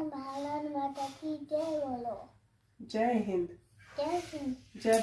भारत माता की जय बोलो। जय हिंद। जय हिंद। जय